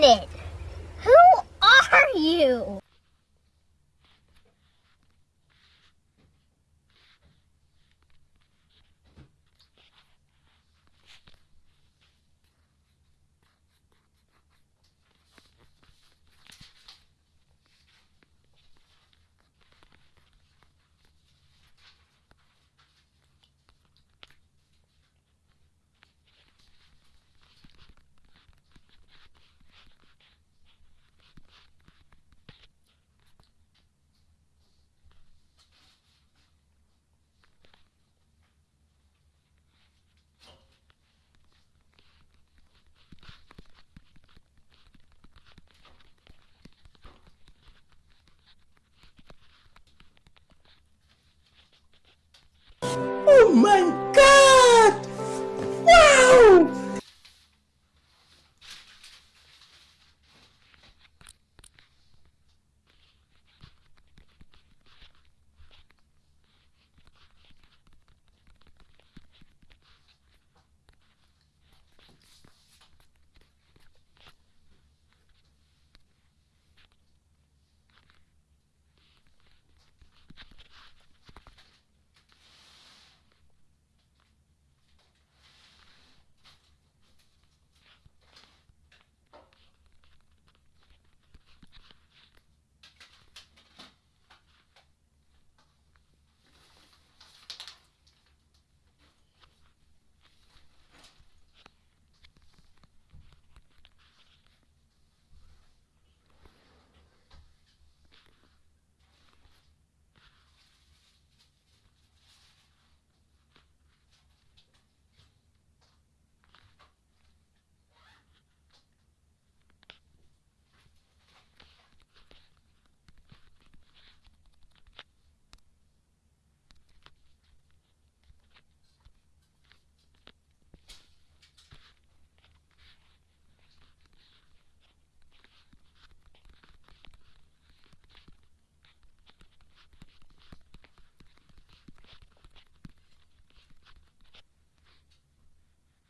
minute. Who are you?